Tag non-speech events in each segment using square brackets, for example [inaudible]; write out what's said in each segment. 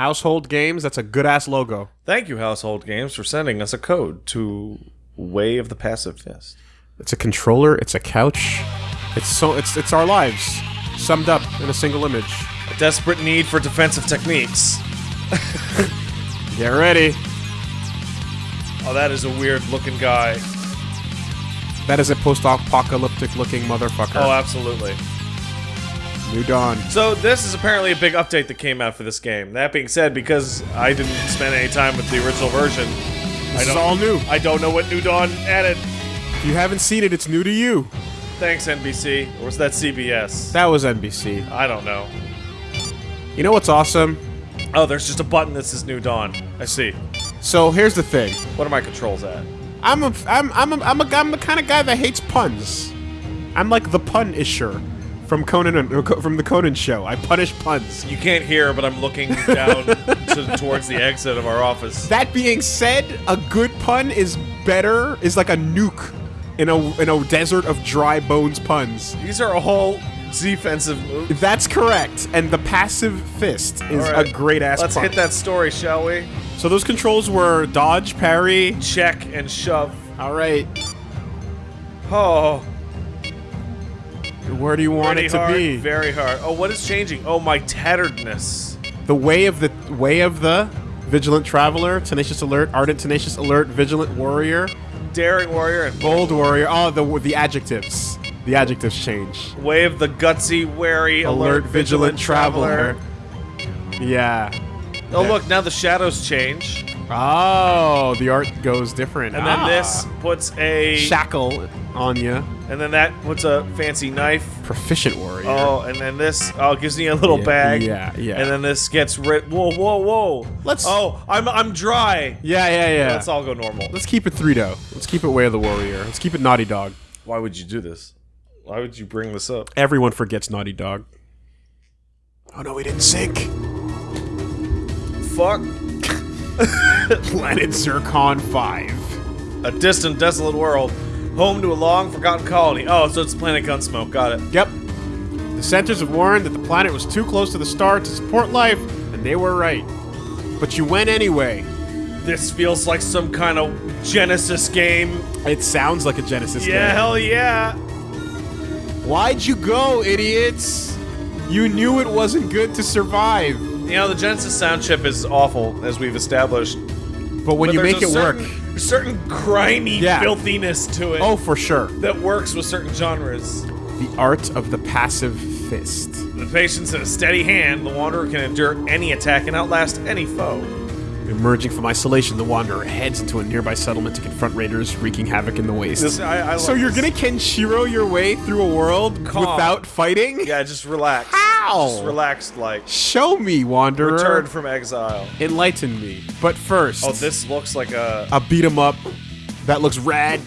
Household Games. That's a good ass logo. Thank you, Household Games, for sending us a code to Way of the Passive Fist. It's a controller. It's a couch. It's so. It's it's our lives summed up in a single image. A desperate need for defensive techniques. [laughs] Get ready. Oh, that is a weird looking guy. That is a post-apocalyptic looking motherfucker. Oh, absolutely. New Dawn. So this is apparently a big update that came out for this game. That being said, because I didn't spend any time with the original version, I This is all new. I don't know what New Dawn added. If you haven't seen it, it's new to you. Thanks, NBC. Or was that CBS? That was NBC. I don't know. You know what's awesome? Oh, there's just a button that says New Dawn. I see. So here's the thing. What are my controls at? I'm a I'm I'm a, I'm a I'm the kind of guy that hates puns. I'm like the pun isher from Conan uh, from the Conan show. I punish puns. You can't hear, but I'm looking down [laughs] to, towards the exit of our office. That being said, a good pun is better is like a nuke in a in a desert of dry bones puns. These are all defensive moves. That's correct. And the passive fist is right. a great ass Let's pun. hit that story, shall we? So those controls were dodge, parry. Check and shove. All right. Oh, Where do you want pretty it to hard, be? very hard. Oh, what is changing? Oh, my tatteredness. The way of the way of the vigilant traveler, tenacious alert, ardent tenacious alert, vigilant warrior, Daring warrior and bold warrior. Oh, the the adjectives. The adjectives change. way of the gutsy, wary, alert, vigilant, traveler. Yeah. Oh, look, now the shadows change. Oh, the art goes different. And then Ah. this puts a. shackle on you. And then that what's a fancy knife. Proficient warrior. Oh, and then this oh gives me a little Yeah, bag. yeah, yeah. And then this gets rid. Whoa, whoa, whoa! Let's- Oh, I'm I'm dry. Yeah, yeah, yeah. Let's all go normal. Let's keep it three though. Let's keep it way of the warrior. Let's keep it Naughty Dog. Why would you do this? Why would you bring this up? Everyone forgets Naughty Dog. Oh no, we didn't sink. Fuck. [laughs] Planet Zircon 5. A distant, desolate world, home to a long forgotten colony. Oh, so it's Planet Gunsmoke. Got it. Yep. The centers have warned that the planet was too close to the star to support life, and they were right. But you went anyway. This feels like some kind of Genesis game. It sounds like a Genesis Yeah, game. hell yeah. Why'd you go, idiots? You knew it wasn't good to survive. You know, the Genesis sound chip is awful, as we've established. But when But you make it work. Certain, a certain grimy Yeah. filthiness to it Oh, for sure. that works with certain genres. The art of the passive fist. The patience and a steady hand, the Wanderer can endure any attack and outlast any foe. Emerging from isolation, the Wanderer heads into a nearby settlement to confront raiders wreaking havoc in the waste. This, I, I so you're this. gonna Kenshiro your way through a world Calm. without fighting? Yeah, just relax. How? Just relaxed, like. Show me, Wanderer. Return from exile. Enlighten me. But first, Oh, this looks like a. a beat 'em up that looks rad.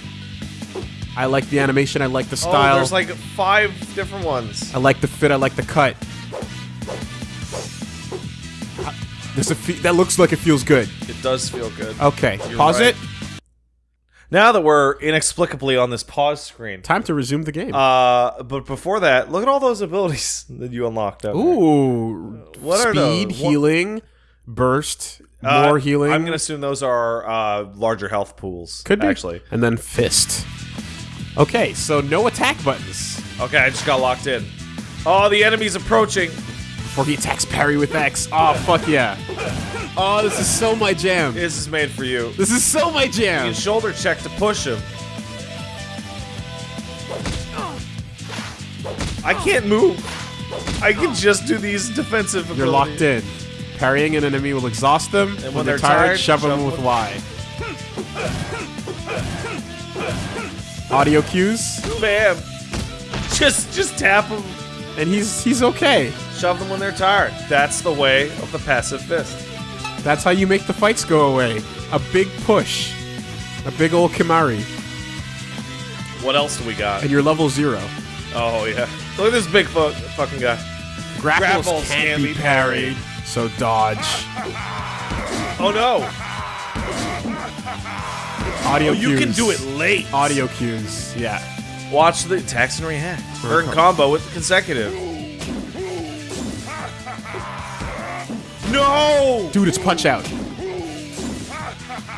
I like the animation. I like the Oh, style. there's like five different ones. I like the fit. I like the cut. Fe- that looks like it feels good. It does feel good. Okay, You're pause right. it. Now that we're inexplicably on this pause screen. Time to resume the game. Uh, but before that, look at all those abilities [laughs] that you unlocked. Ooh, What are speed, those? What- healing, burst, Uh, more healing. I'm gonna assume those are uh, larger health pools. could be actually. and then fist. Okay, so no attack buttons Okay, I just got locked in. Oh, the enemy's approaching. Before he attacks parry with X. Oh fuck yeah! Oh, this is so my jam. This is made for you. This is so my You jam. can shoulder check to push him. I can't move. I can just do these defensive. You're locked in. Parrying an enemy will exhaust them. And when, they're, tired, shove, them shove with Y. Audio cues, Bam. Just, just tap them. And he's he's okay. Shove them when they're tired. That's the way of the passive fist. That's how you make the fights go away. A big push, a big old Kimari, What else do we got? and you're level zero. Oh yeah. Look at this big fu- fucking guy. Grapples, Grapples can't, can't be be parried, so dodge. Oh no. Audio Oh, you cues. can do it late. Audio cues, yeah. Watch the attacks and react. Or in combo with the consecutive. No! Dude, it's Punch Out.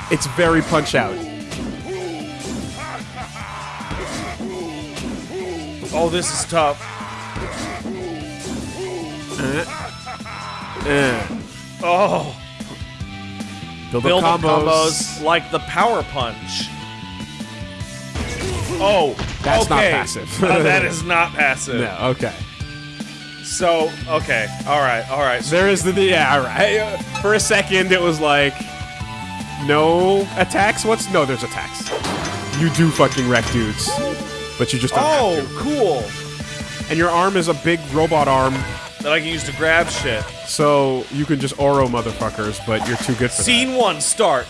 It's very Punch Out. Oh, this is tough. Eh. Oh, Build, build up up combos. combos like the power punch. Oh, That's not passive. Uh, [laughs] that is not [laughs] passive. No, okay. So, okay, All right, all right. There is the yeah, right. Uh, [laughs] For a second, it was like no attacks. What's no? There's attacks. You do fucking wreck dudes, but you just don't oh, cool. And your arm is a big robot arm, That I can use to grab shit. so you can just Oro motherfuckers, but you're too good for Scene one, start.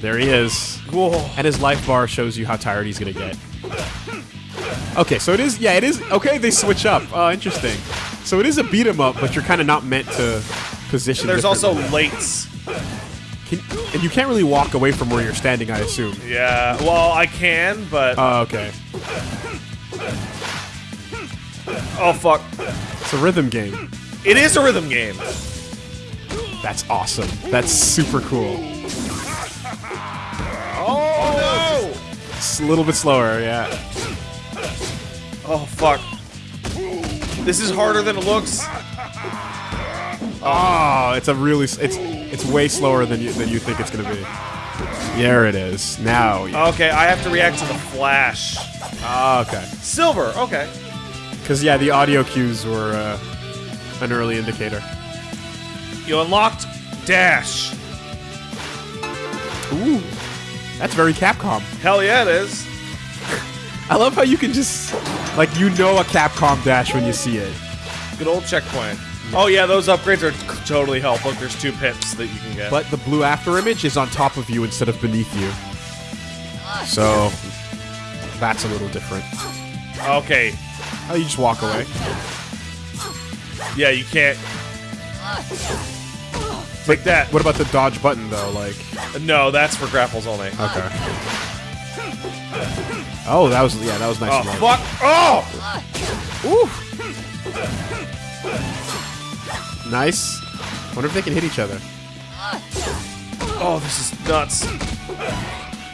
There he is. Cool. And his life bar shows you how tired he's gonna get. Okay, so it is. Yeah, it is. Okay, they switch up. Oh, interesting. So it is a beat 'em up, but you're kind of not meant to position. There's also lates. Can, and you can't really walk away from where you're standing, I assume. Yeah, well, I can, but Oh, okay. oh fuck. It's a rhythm game. It is a rhythm game. That's awesome. That's super cool. Oh It's a little bit slower, yeah. Oh fuck. This is harder than it looks. Oh, it's a really. It's it's way slower than you than you think it's gonna be. There it is. Now. Okay, I have to react to the flash. Oh, okay. Silver. Okay. Because yeah, the audio cues were uh, an early indicator. You unlocked dash. Ooh, that's very Capcom. Hell yeah, it is. [laughs] I love how you can just like you know a Capcom dash when you see it. Good old checkpoint. Oh yeah, those upgrades are totally helpful. There's two pips that you can get. But the blue after image is on top of you instead of beneath you. So that's a little different. okay, Oh, you just walk away. yeah, you can't. Take that. What about the dodge button though? Like, No, that's for grapples only. okay. Oh, that was yeah, that was nice. Oh fuck! Oh! Ooh. Nice. Wonder if they can hit each other. Oh, this is nuts.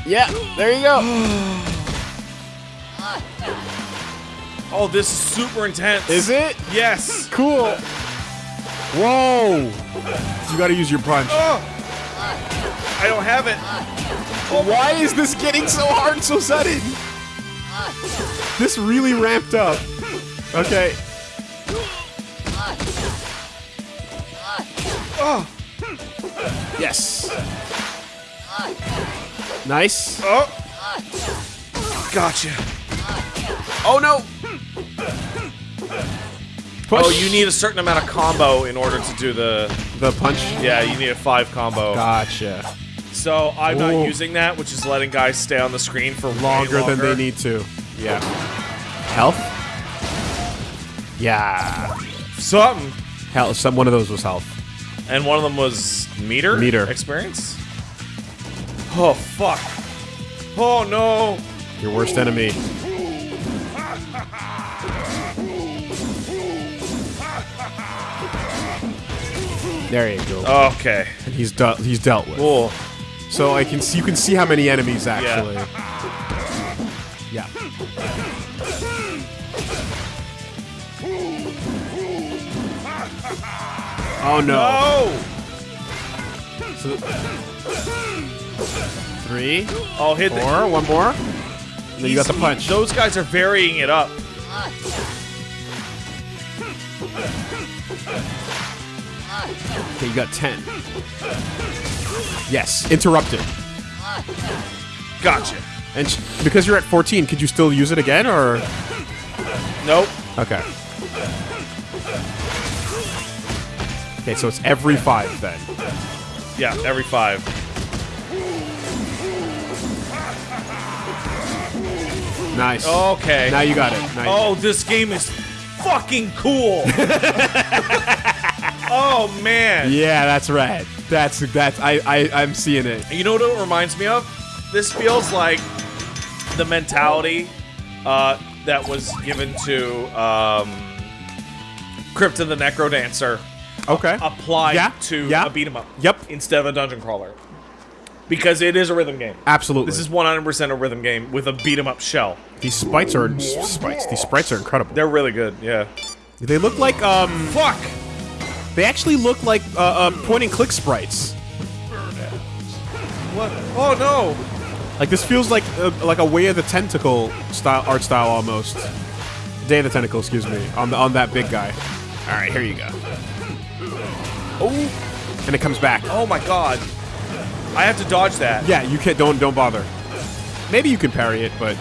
Yeah, there you go. Oh, this is super intense. Is it? Yes. Cool. Whoa. You gotta use your punch. Oh! I don't have it. Why is this getting so hard so sudden? This really ramped up. Okay. Oh! Yes. Nice. Oh! Gotcha. Oh no. Oh, Push. Oh, you need a certain amount of combo in order to do the. the punch. Yeah, you need a five combo. Gotcha. So I'm not using that, which is letting guys stay on the screen for way Longer, than they need to. Yeah. Health. Yeah. Something. Hell, some one of those was health. And one of them was meter. Meter. experience. Oh fuck. Oh no. Your worst enemy. There you go. Okay. And he's dealt. He's dealt with. Cool. So I can see. You can see how many enemies actually. Yeah. Oh no. Oh. So, three, Oh, hit the. four, one more. And then you got the He's- punch. Those guys are varying it up. Okay, you got ten. Yes, interrupted. Gotcha. And because you're at 14, could you still use it again, or Nope. okay? Okay, so it's every five then. Yeah, every five. Nice. Okay. Now you got it. Nice. Oh, this game is fucking cool. [laughs] oh man. Yeah, that's right. That's that's I I I'm seeing it. You know what it reminds me of? This feels like the mentality uh, that was given to um, Crypt of the NecroDancer Okay. applied Yeah, to yeah. a beat 'em up. Yep. Instead of a dungeon crawler. Because it is a rhythm game. Absolutely. This is 100% a rhythm game with a beat 'em up shell. These sprites are sprites. These sprites are incredible. They're really good, yeah. they look like um. Fuck! They actually look like uh, uh, point and click sprites. What? Oh no! Like this feels like uh, like a Way of the Tentacle style art style almost. Day of the Tentacle, excuse me, on the on that big guy. All right, here you go. Oh, and it comes back. Oh my god. I have to dodge that. Yeah, you can't. Don't don't bother. Maybe you can parry it, but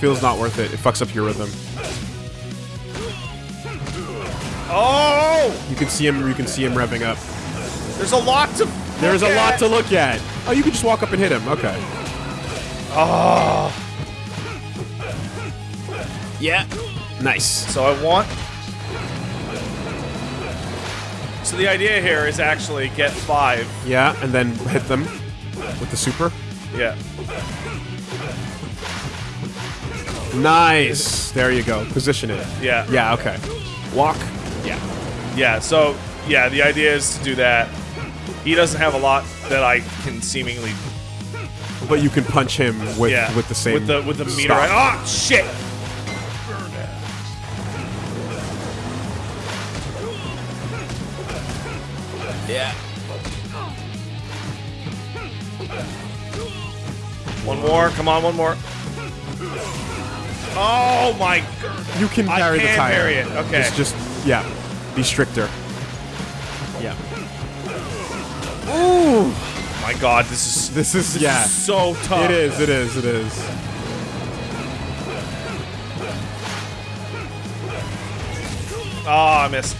feels not worth it. It fucks up your rhythm. Oh! You can see him. You can see him revving up. There's a lot to. There's a lot at. to look at. Oh, you can just walk up and hit him. Okay. Oh. Yeah. Nice. So I want. So the idea here is actually get five. Yeah, and then hit them with the super. Yeah. Nice. There you go. Position it. Yeah. Yeah. Okay. Walk. Yeah. Yeah. So yeah, the idea is to do that. He doesn't have a lot that I can seemingly. But you can punch him with Yeah. with the same With the with the meter. Oh shit! Yeah. One more. Come on, one more. Oh my! You can I parry the can tire. parry it, okay. It's just yeah. Be stricter. Yeah. Ooh. My God, this is This is this yeah. is so tough. It is. It is. It is. Oh, I missed.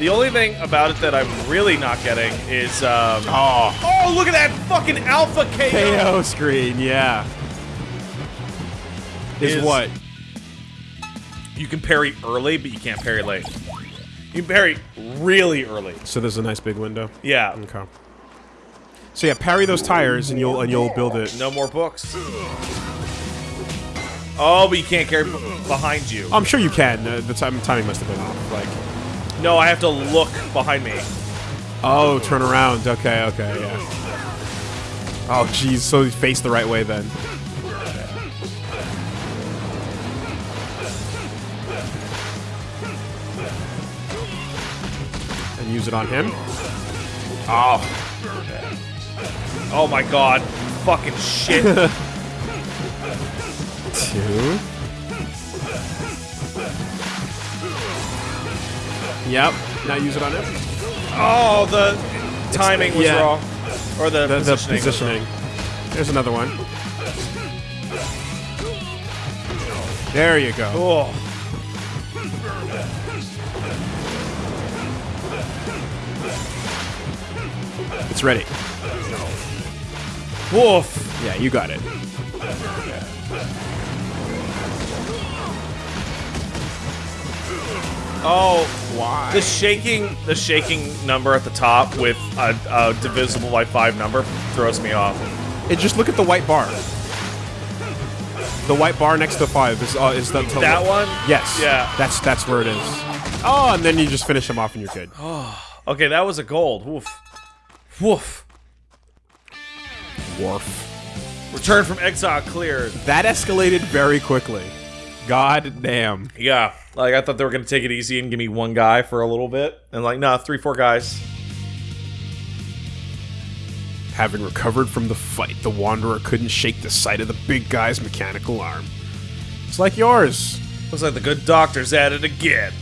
The only thing about it that I'm really not getting is um. Oh. Oh, look at that fucking alpha KO. KO screen. Yeah. Is, Is- what? You can parry early, but you can't parry late. You can parry really early. So there's a nice big window. Yeah. Okay. So yeah, parry those tires and you'll and you'll build it. No more books. Oh, but you can't carry behind you. I'm sure you can. Uh, the time timing must have been off. Like, No, I have to look behind me. oh, turn around. Okay, okay, yeah. Oh, jeez. So you face the right way then. Use it on him. Oh, Oh my god. Fucking shit. [laughs] two. Yep. Now use it on him. oh, the timing was yeah. wrong. Or the, The, the positioning. wrong. positioning. There's another one. There you go. It's ready. Woof. Yeah, you got it. Oh, Why? the shaking, the shaking number at the top with a, a divisible by five number throws me off. It just look at the white bar. The white bar next to five is uh, is the to That one? Yes. Yeah. That's that's where it is. Oh, and then you just finish them off and you're good. [sighs] Okay, that was a gold. Woof. Woof. Wharf. Return from exile cleared. That escalated very quickly. God damn. Yeah, like I thought they were gonna take it easy and give me one guy for a little bit, and like, nah, three, four guys. Having recovered from the fight, the Wanderer couldn't shake the sight of the big guy's mechanical arm. It's like yours. Looks like the good doctor's at it again.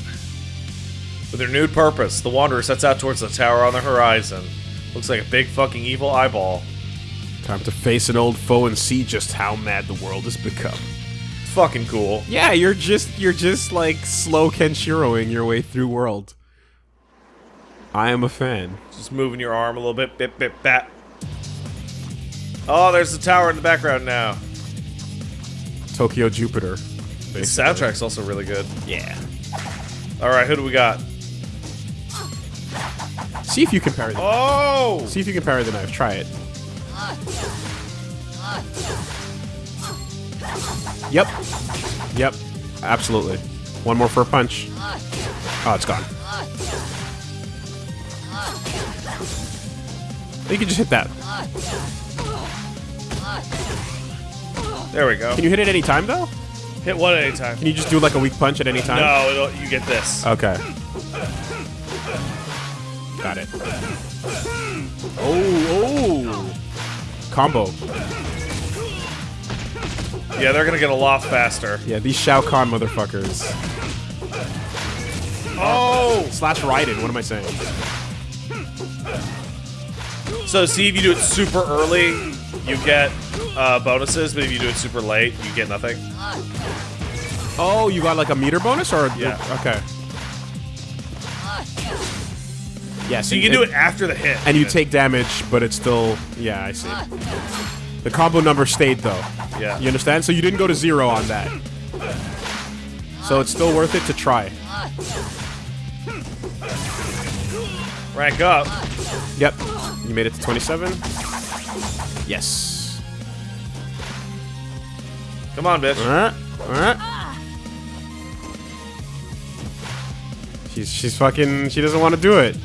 With renewed purpose, the Wanderer sets out towards the tower on the horizon. Looks like a big fucking evil eyeball. Time to face an old foe and see just how mad the world has become. It's fucking cool. Yeah, you're just you're just like slow Kenshiroing your way through world. I am a fan. Just moving your arm a little bit, bit, bit, bat. Oh, there's the tower in the background now. Tokyo Jupiter. The soundtrack's also really good. Yeah. All right, who do we got? See if you can parry the Oh, See if you can parry the knife. Try it. Yep. Yep. Absolutely. One more for a punch. Oh, it's gone. You can just hit that. There we go. Can you hit it any time though? Hit one at a time. Can you just do like a weak punch at any time? No, you get this. Okay. Got it. Oh, oh. Combo. Yeah, they're gonna get a lot faster. Yeah, these Shao Kahn motherfuckers. Oh! Slash Raiden, what am I saying? So see if you do it super early, you get uh, bonuses, but if you do it super late, you get nothing. Oh, you got like a meter bonus or? Yeah. Okay. Yes. So you can do it after the hit. And you take damage, but it's still. Yeah, I see. The combo number stayed though. Yeah. You understand? So you didn't go to zero on that. So it's still worth it to try. rank up. Yep. You made it to 27. Yes. Come on, bitch. Alright. Alright. She's she's fucking she doesn't want to do it.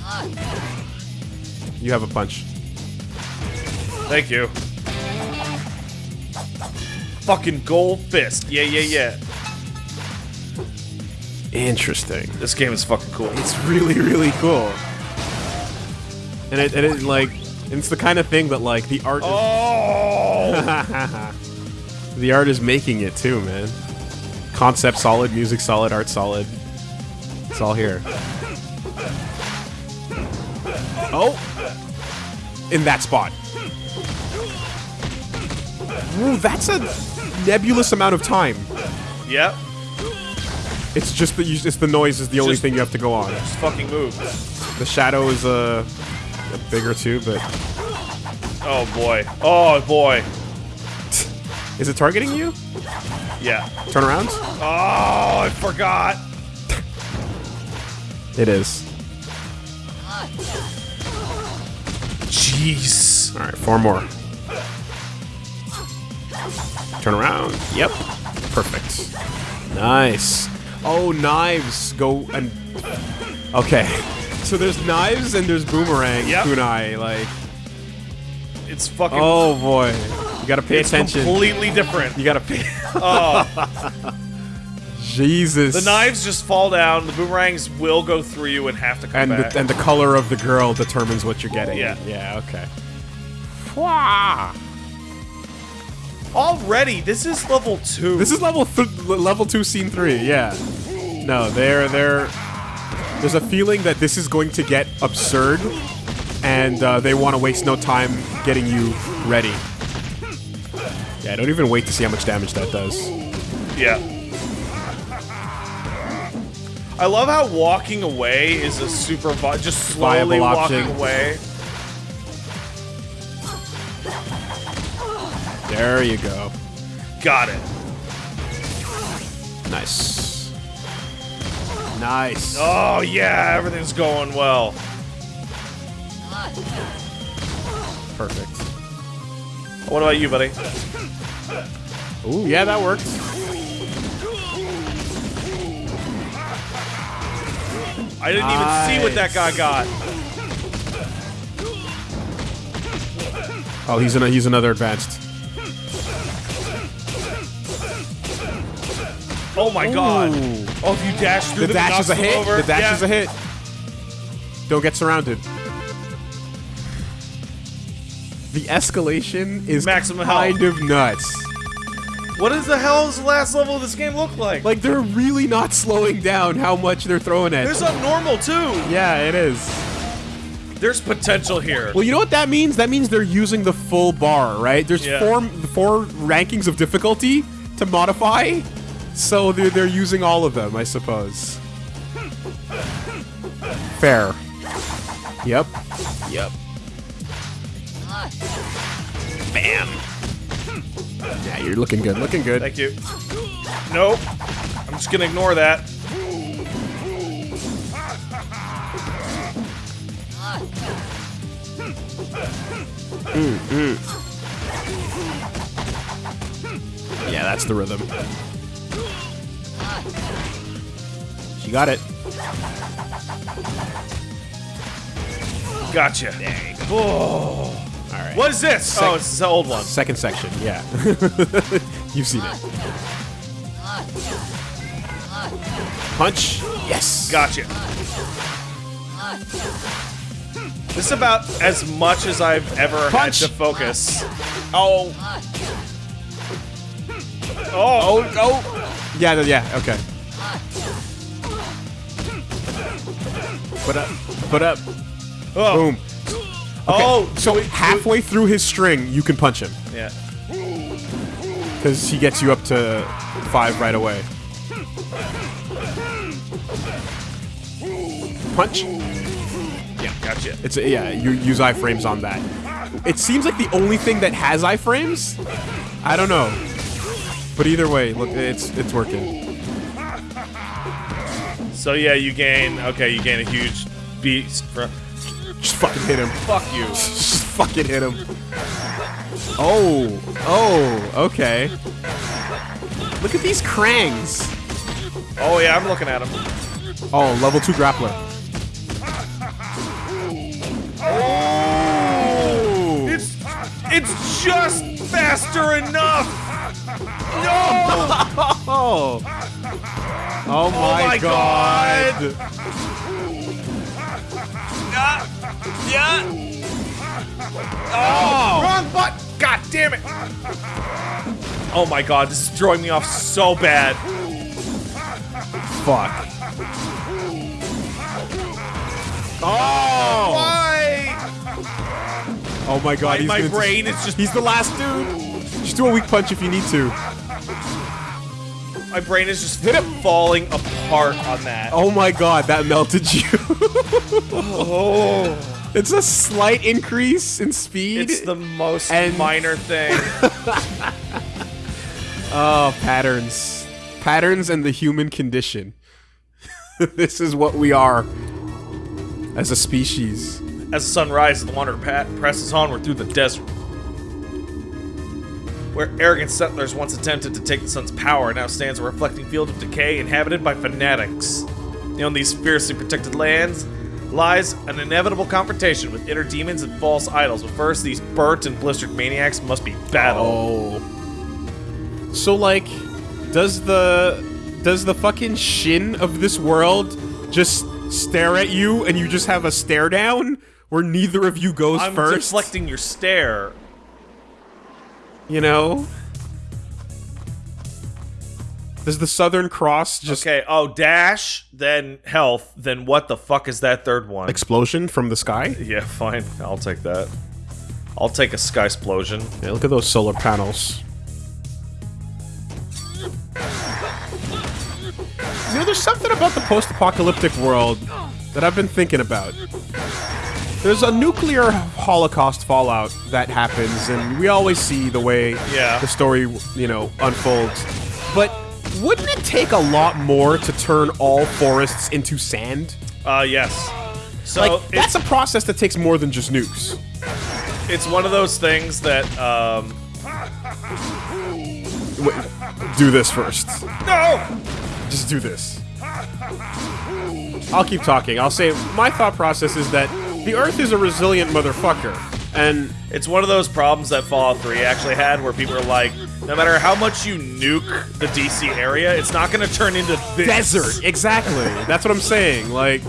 You have a punch. Thank you. Fucking gold fist. Yeah, yeah, yeah. Interesting. This game is fucking cool. It's really, really cool. And it, and it like, it's the kind of thing that like the art. Oh! Is, [laughs] the art is making it too, man. Concept solid, music solid, art solid. It's all here. Oh, in that spot. Ooh, that's a nebulous amount of time. yep. It's just that you, it's the noise is the only Just- thing you have to go on. Just fucking move. The shadow is uh, bigger too, but Oh boy. Oh boy. is it targeting you? Yeah. Turn around. Oh, I forgot. It is. Jeez. All right, four more. Turn around. Yep. Perfect. Nice. Oh, knives go and. Okay. So there's knives and there's boomerang Yep. kunai. Like, It's fucking oh boy, you gotta pay it's attention. completely different. You gotta pay. Oh, [laughs] Jesus. the knives just fall down. The boomerangs will go through you and have to come and back. the, and the color of the girl determines what you're getting. Yeah. Yeah. Okay. Wah. Already, this is level two. This is level th level two, scene three. Yeah. No, they're they're. There's a feeling that this is going to get absurd, and uh, they want to waste no time getting you ready. Yeah, don't even wait to see how much damage that does. Yeah. I love how walking away is a super just slowly walking away. There you go. Got it. Nice. Nice. Oh yeah, everything's going well. Perfect. What about you, buddy? Ooh, yeah, that worked. I didn't even see what that guy got. Oh, he's in a, he's another advanced. Oh my god. Oh, if you dash through The them, dash is a hit. Over. The dash yeah. is a hit. Don't get surrounded. The escalation is Maximum kind health. of nuts. What is the does the hell's last level of this game look like? Like they're really not slowing down how much they're throwing at. There's you. a normal too. yeah, it is. There's potential here. Well, you know what that means? That means they're using the full bar, right? There's Yeah. four four rankings of difficulty to modify, so they're they're using all of them, I suppose. Fair. Yep. Yep. Bam. Yeah, you're looking good. Looking good. Thank you. Nope. I'm just gonna ignore that. Mm-hmm. Yeah, that's the rhythm. She got it. Gotcha. Oh. All right. What is this? oh, it's the old one. Second section, yeah. [laughs] You've seen it. Punch. Yes. Gotcha. This is about as much as I've ever Punch. had to focus. Oh. oh. Oh, oh. Yeah, no, yeah, okay. Put up. Put up. Oh. Boom. Oh, So we- halfway through his string, you can punch him. Yeah. Because he gets you up to five right away. Punch. Yeah, gotcha. It's a, yeah. You use iframes on that. It seems like the only thing that has iframes. I don't know, but either way, look, it's it's working. So yeah, you gain. Okay, you gain a huge beast. For, Just fucking hit him. fuck you. [laughs] Just fucking hit him. Oh, oh, okay. Look at these Krangs. Oh yeah, I'm looking at him. Oh, level two grappler. Oh! It's it's just faster enough. No. [laughs] Oh! Oh my, my god! Yeah. Oh! Wrong button. God damn it. Oh my god, this is throwing me off so bad. Fuck. Oh! Why? Oh my god, My, he's my brain is just He's the last dude! Just do a weak punch if you need to. My brain is just kind of falling apart on that. Oh my god, that melted you. [laughs] Oh. it's a slight increase in speed. It's the most And- minor thing. [laughs] Oh, patterns. Patterns and the human condition. [laughs] this is what we are as a species. As the sun rises, the wanderer pa- presses onward through the desert. Where arrogant settlers once attempted to take the sun's power, now stands a reflecting field of decay inhabited by fanatics. On these fiercely protected lands lies an inevitable confrontation with inner demons and false idols. But first, these burnt and blistered maniacs must be battled. Oh. So like, does the does the fucking shin of this world just stare at you and you just have a stare down where neither of you goes I'm first? deflecting your stare. You know? Does the Southern Cross just Okay, oh, dash, then health, then what the fuck is that third one? explosion from the sky? Yeah, fine. I'll take that. I'll take a sky explosion. Yeah, look at those solar panels. You know, there's something about the post-apocalyptic world that I've been thinking about. There's a nuclear holocaust fallout that happens, and we always see the way Yeah. the story, you know, unfolds. But wouldn't it take a lot more to turn all forests into sand? Uh, yes. So Like, it's, that's a process that takes more than just nukes. it's one of those things that, um, Wait, do this first. no! Just do this. I'll keep talking. I'll say my thought process is that the Earth is a resilient motherfucker, and It's one of those problems that Fallout 3 actually had where people are like, no matter how much you nuke the DC area, it's not gonna turn into this. desert. Exactly. That's what I'm saying. Like,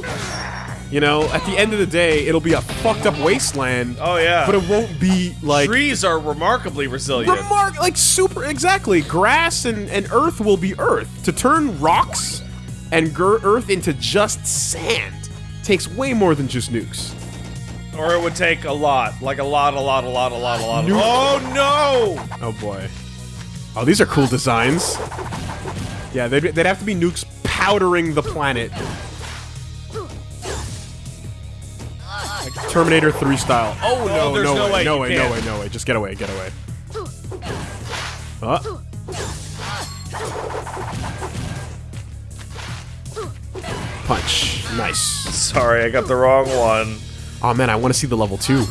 you know, at the end of the day, it'll be a fucked up wasteland. Oh, yeah. But it won't be like Trees are remarkably resilient. remark like super exactly. Grass and and Earth will be Earth. To turn rocks and Earth into just sand takes way more than just nukes. Or it would take a lot. Like a lot, a lot, a lot, a lot, a lot. Nuke. Oh, no! Oh boy. Oh, these are cool designs. Yeah, they'd, they'd have to be nukes powdering the planet. Like Terminator 3 style. Oh, no, there's no, no way, way, no way, no can't. way, no way. Just get away, get away. Uh. Punch. Nice. Sorry, I got the wrong one. Oh man, I want to see the level 2.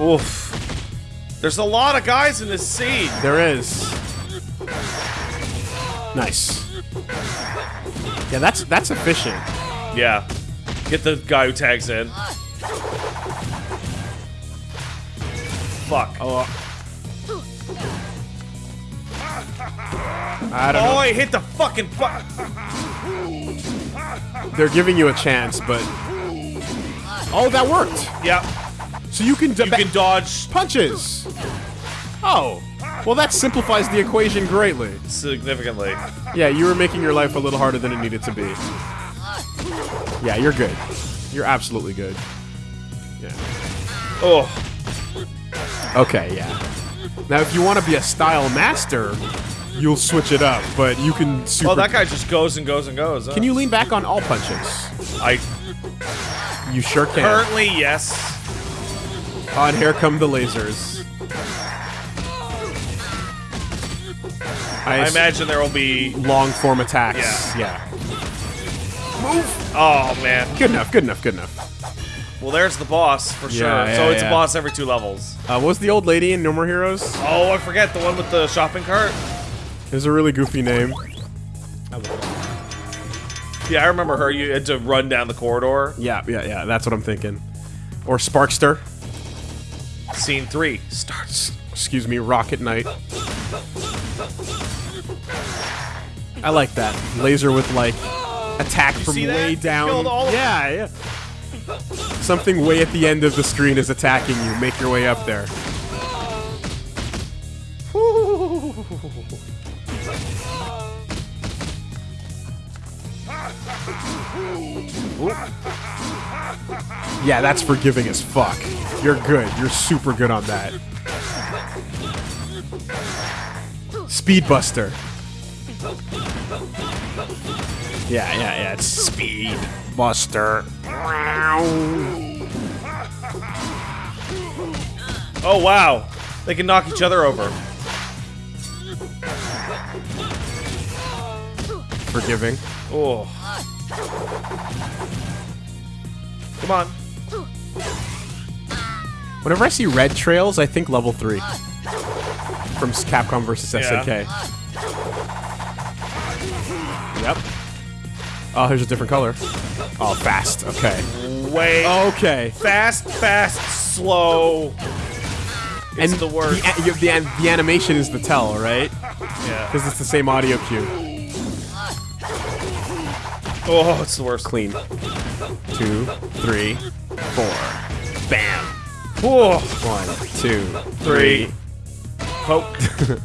Oof. There's a lot of guys in this scene. There is. Nice. Yeah, that's that's efficient. Yeah. Get the guy who tags in. Fuck. Oh. Uh, I don't Oh, know. I hit the fucking fuck. They're giving you a chance, but oh, that worked. Yeah. So you can You can dodge punches. Oh, well, that simplifies the equation greatly. significantly. Yeah, you were making your life a little harder than it needed to be. Yeah, you're good. You're absolutely good. Yeah. Oh. Okay, yeah. Now, if you want to be a style master, you'll switch it up, but you can super. Oh, that guy just goes and goes and goes. huh? Can you lean back on all punches? I You sure can. currently yes. Oh, and here come the lasers. I I, imagine there will be. long form attacks. Yeah. yeah. Oh man. Good enough. Good enough. Good enough. Well, there's the boss for sure. Yeah, so it's yeah. a boss every two levels. Uh, what was the old lady in No More Heroes? Oh, I forget the one with the shopping cart. There's a really goofy name. Yeah, I remember her. You had to run down the corridor. Yeah, yeah, yeah. That's what I'm thinking. Or Sparkster. Scene three starts. Excuse me, Rocket Knight. I like that laser with like attack from way down. killed all of- yeah, yeah. Something way at the end of the screen is attacking you. Make your way up there. Yeah, that's forgiving as fuck. You're good. You're super good on that. Speedbuster. Yeah, yeah, yeah. It's Speed Buster. Oh wow, they can knock each other over. Forgiving. Oh. Come on. Whenever I see red trails, I think level three from s- Capcom versus Yeah. Yep. Oh, here's a different color. Oh, fast. Okay. Wait. Okay. Fast, fast, slow. It's and the worst. The, the, the animation is the tell, right? yeah. Because it's the same audio cue. Oh, it's the worst. Clean. Two, three, four. Bam. Oh, One, two, Three. three. poke. [laughs]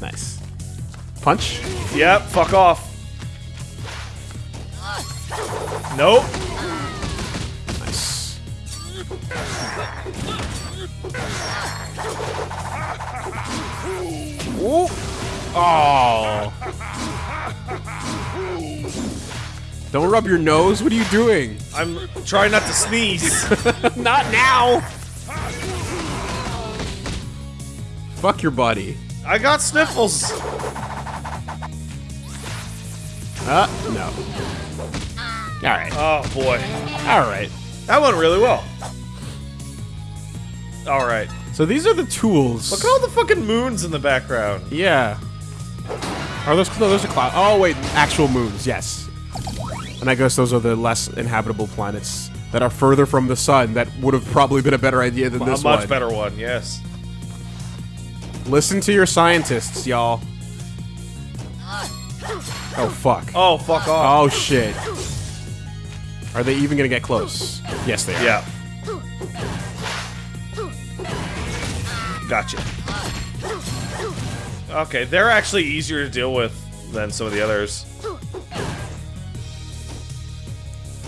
Nice. Punch. yep. Fuck off. Nope. Nice. Ooh. Oh. Don't rub your nose. What are you doing? I'm trying not to sneeze. [laughs] Not now. Fuck your buddy. I got sniffles. Uh, no. All right. Oh boy, All right. that went really well. All right. So these are the tools. Look at all the fucking moons in the background. Yeah. Are those no? Those are clouds. Oh wait, actual moons. Yes. And I guess those are the less inhabitable planets that are further from the sun. That would have probably been a better idea than A this one. A much better one. Yes. Listen to your scientists, y'all. Oh fuck. Oh fuck off. Oh shit. Are they even gonna get close? Yes, they are. Yeah. Gotcha. Okay, they're actually easier to deal with than some of the others.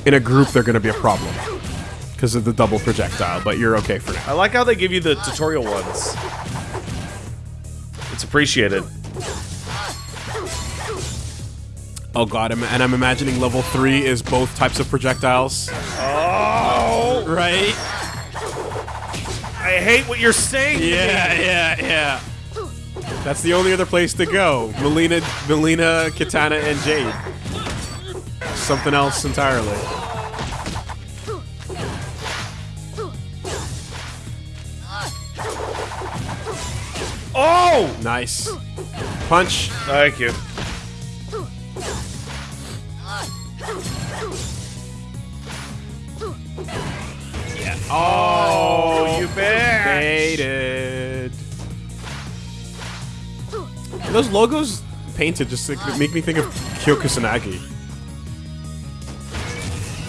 In a group, they're gonna be a problem because of the double projectile. But you're okay for now. I like how they give you the tutorial ones. It's appreciated. Oh god, and I'm imagining level three is both types of projectiles. Oh, Right? I hate what you're saying. Yeah, yeah, yeah. That's the only other place to go. Mileena, Mileena, Kitana, and Jade. Something else entirely. Oh! Nice. Punch. Thank you. Oh, you bitch! baited. Those logos painted just like, make me think of Kyo Kusanagi.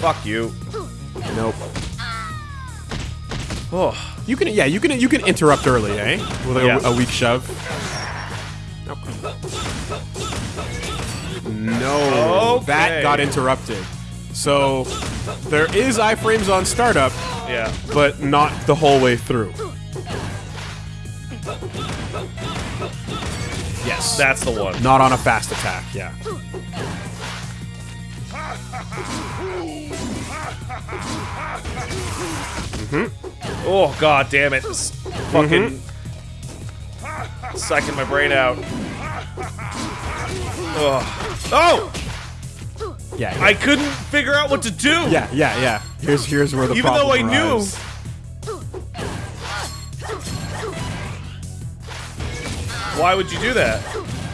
Fuck you. Nope. Oh. You can, yeah, you can, you can interrupt early, eh? With a, Yeah. a weak shove. Nope. No, that got interrupted. So there is iframes on startup, Yeah. but not the whole way through. Yes. That's the one. Not on a fast attack, yeah. Mm-hmm. Oh god damn it. This fucking mm-hmm. sucking my brain out. Ugh. Oh! Yeah, I couldn't figure out what to do! yeah, yeah, yeah. Here's here's where the. Even though I problem knew. Why would you do that?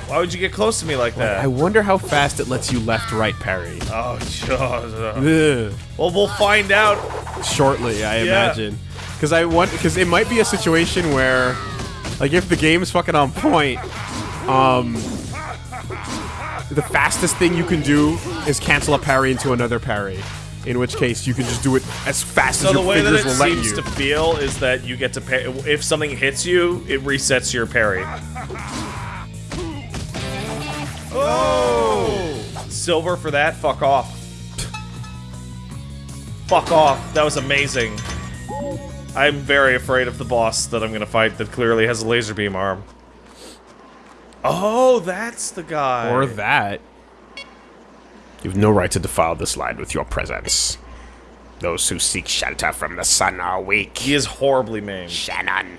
Why would you get close to me like that? I wonder how fast it lets you left right parry. oh, God. Well, we'll find out. Shortly, I Yeah. imagine. Because I want because it might be a situation where, like, if the game's fucking on point, um, the fastest thing you can do is cancel a parry into another parry. In which case, you can just do it as fast So as the your way that it seems you. to feel is that you get to pay. If something hits you, it resets your parry. Oh! Silver for that? Fuck off. Fuck off. That was amazing. I'm very afraid of the boss that I'm gonna fight that clearly has a laser beam arm. Oh, that's the guy. Or that. You've no right to defile this land with your presence. Those who seek shelter from the sun are weak. he is horribly maimed. Shannon.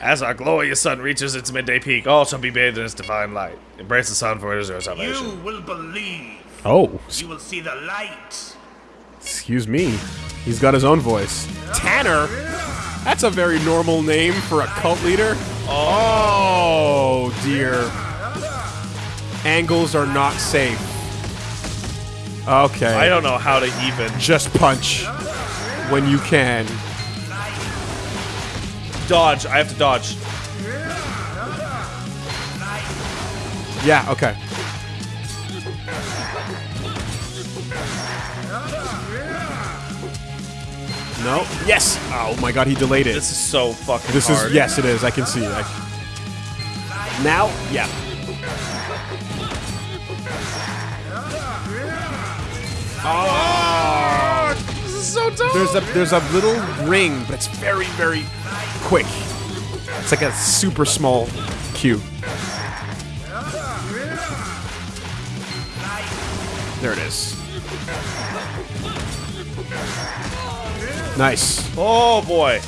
As our glorious sun reaches its midday peak, all shall be bathed in its divine light. Embrace the sun, for it is your salvation. You will believe. Oh, You will see the light. excuse me. He's got his own voice. Tanner? That's a very normal name for a cult leader. Oh, oh. Oh, dear. Angles are not safe. Okay. I don't know how to even. Just punch when you can. Dodge. I have to dodge. Yeah, okay. No. Yes. Oh my god, he delayed it. This is so fucking This hard. is yes, it is. I can see. I, now, yeah. Oh, This is so there's a there's a little ring, but it's very very quick. It's like a super small cue. There it is. Nice. Oh boy.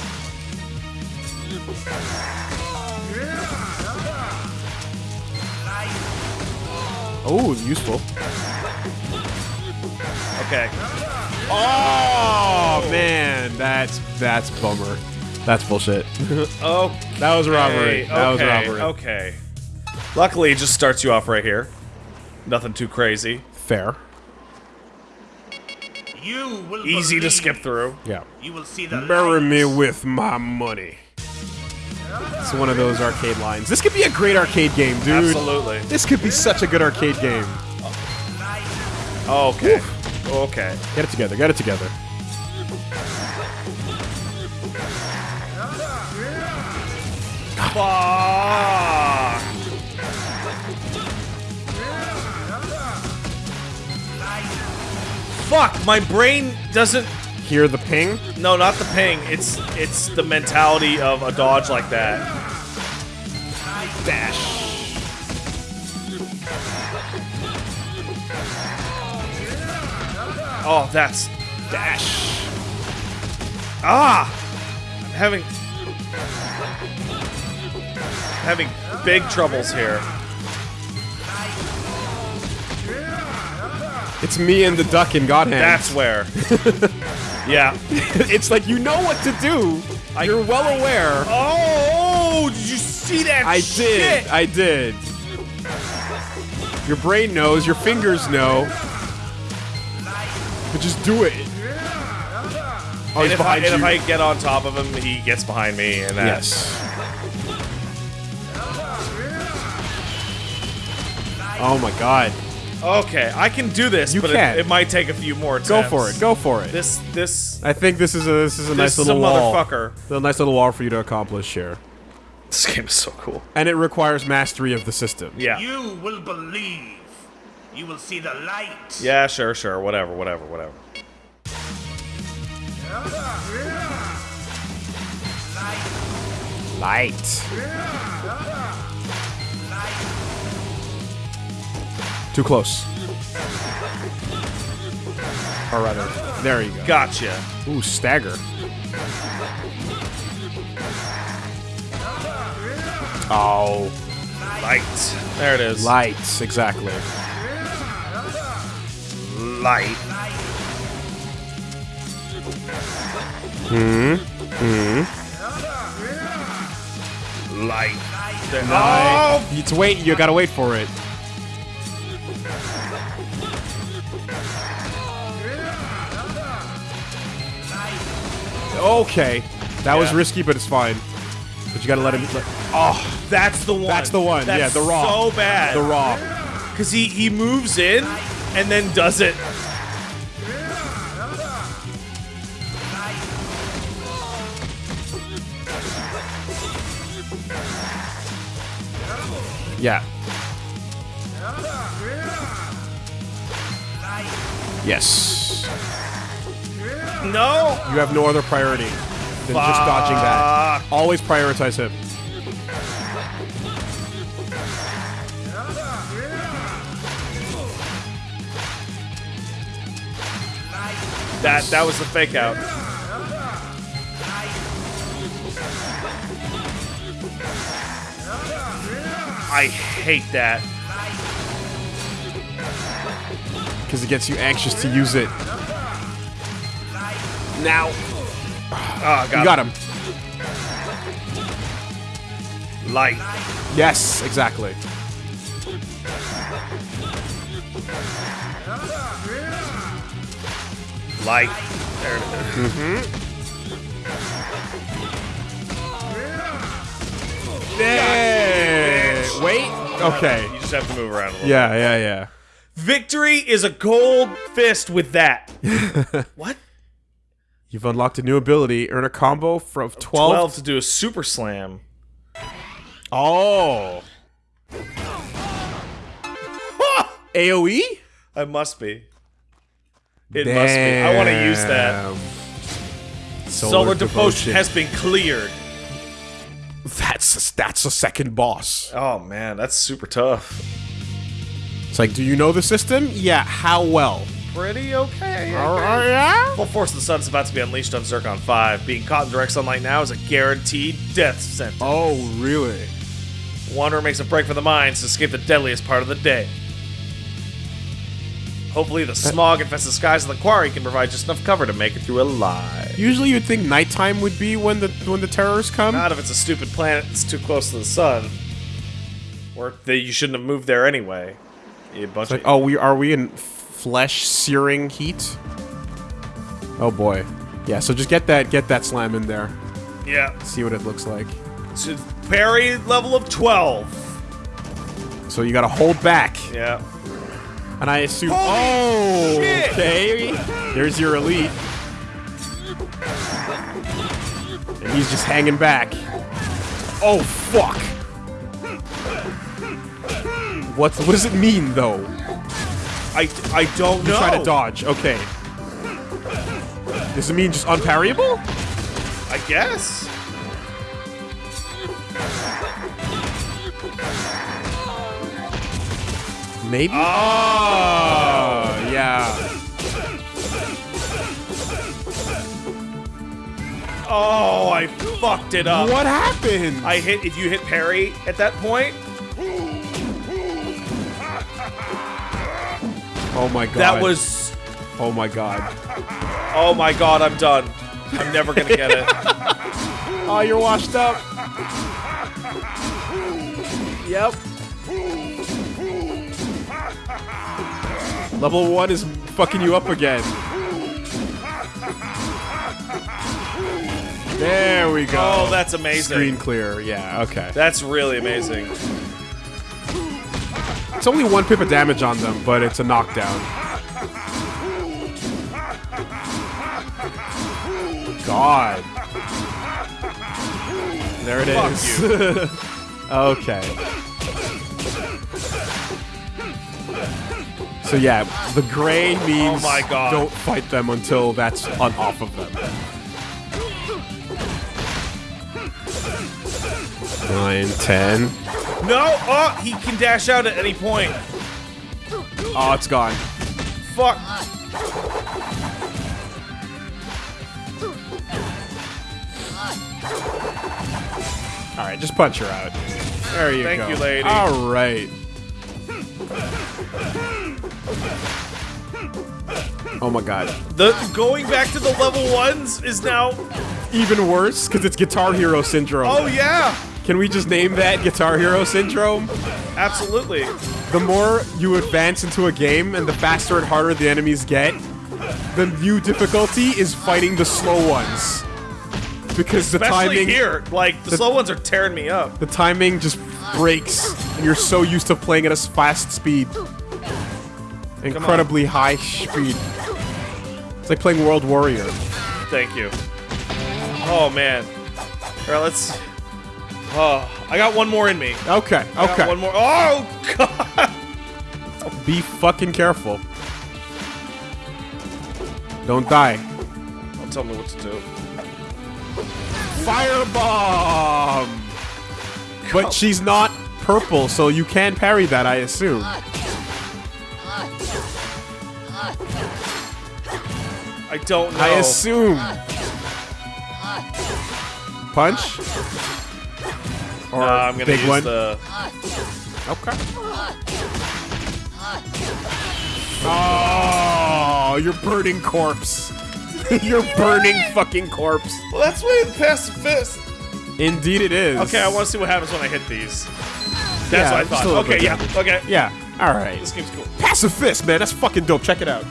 Oh, useful. Okay. Oh man, that's that's bummer. That's bullshit. [laughs] Oh, That was robbery. okay, That was robbery. Okay. Luckily, it just starts you off right here. Nothing too crazy. Fair. You will Easy to skip through. Yeah. You will see the Bury light. me with my money. It's one of those arcade lines. This could be a great arcade game, dude. Absolutely. This could be such a good arcade game. Okay. Okay. Get it together. Get it together. Fuck. Fuck, my brain doesn't Hear the ping? no, not the ping. It's it's the mentality of a dodge like that. Dash. Oh, that's dash. Ah! I'm having having big troubles here. It's me and the duck in God Hand. That's where. [laughs] yeah. [laughs] it's like you know what to do. You're well aware. Oh, did you see that shit? I shit? did. I did. Your brain knows. Your fingers know. But just do it. Oh, and he's if I, behind and if. I get on top of him, he gets behind me, and that. Yes. Oh my god. Okay, I can do this, You but can. It, it might take a few more attempts. Go for it. Go for it. This, this, I think this is a this is a nice this is a wall. motherfucker. A nice little wall for you to accomplish here. This game is so cool. And it requires mastery of the system. Yeah. You will believe. You will see the light. Yeah, sure, sure. Whatever, whatever, whatever. Light. Too close. Or rather, there you go. Gotcha. Ooh, stagger. Oh, Light. There it is. lights, exactly. Light. Hmm. Hmm. Light. There- Oh! It's wait, you gotta wait for it. Okay, that was risky, but it's fine. But you gotta let him. Let, oh, That's the one. That's the one, That's yeah, the raw. So bad. the raw. Because he, he moves in and then does it. Yeah. Yes. No. You have no other priority than just dodging that. Always prioritize him. That that was the fake out. I hate that. Because it gets you anxious to use it. Now. Oh, God. You got him. Light. Yes, exactly. Light. There it is. Mm-hmm. Yeah. Wait. Okay. You just have to move around a little. Yeah, yeah, yeah. Victory is a gold fist with that. [laughs] what? You've unlocked a new ability. Earn a combo from 12. 12 to do a super slam. Oh. [laughs] AoE? I must be. It must be. I want to use that. Damn. Solar, devotion. has been cleared. That's that's a second boss. Oh man, that's super tough. It's like, do you know the system? Yeah. How well? Pretty okay. Oh, yeah. Full Force of the Sun is about to be unleashed on Zircon 5. Being caught in direct sunlight now is a guaranteed death sentence. Oh, really? Wanderer makes a break for the mines to escape the deadliest part of the day. Hopefully, the uh, smog infested skies of the quarry can provide just enough cover to make it through alive. Usually, you'd think nighttime would be when the when the terrors come. Not if it's a stupid planet that's too close to the sun. Or that you shouldn't have moved there anyway. You bunch Like, of oh, we are we in flesh searing heat? Oh boy. Yeah. So just get that get that slam in there. yeah. See what it looks like. So parry level of 12. So you gotta hold back, Yeah. and I assume. Holy oh, shit! okay. There's your elite, and he's just hanging back. Oh fuck! What's what does it mean though? I, I don't You know. try to dodge. Okay. Does it mean just unparryable? I guess. Maybe. Oh. Oh, yeah. Oh, I fucked it up. What happened? I hit if you hit parry at that point. Oh my god. That was Oh my god. oh my god, I'm done. I'm never gonna get it. [laughs] Oh, you're washed up. Yep. Level one is fucking you up again. There we go. Oh, that's amazing. Screen clear. Yeah, okay. That's really amazing. It's only one pip of damage on them, but it's a knockdown. God. There it Fuck is. [laughs] okay. So yeah, the gray means Oh my God. don't fight them until that's on off of them. Nine, ten. No! Oh, he can dash out at any point. Oh, it's gone. Fuck. All right, just punch her out. There you Thank go. Thank you, lady. All right. Oh my god. The going back to the level ones is now. Even worse, because it's Guitar Hero Syndrome. Oh yeah, Can we just name that Guitar Hero Syndrome? absolutely. The more you advance into a game and the faster and harder the enemies get, the new difficulty is fighting the slow ones. Because the Especially timing here, like the, the- slow ones are tearing me up. the timing just breaks and you're so used to playing at a fast speed. Incredibly high speed. It's like playing World Warrior. Thank you. Oh man. All right, let's. Oh, I got one more in me. Okay, I got okay. One more. Oh god. Be fucking careful. Don't die. Don't tell me what to do. Firebomb! But she's not purple, so you can parry that, I assume. I don't know. I assume. Punch? Or Nah, I'm gonna big use one? the. Okay. Oh, you're burning corpse. [laughs] you're burning fucking corpse. Well, that's way past the fist. Indeed it is. Okay, I want to see what happens when I hit these. That's Yeah, what I just thought. Okay, yeah. damage. Okay. Yeah, alright. This game's cool. Pacifist, man. That's fucking dope. Check it out.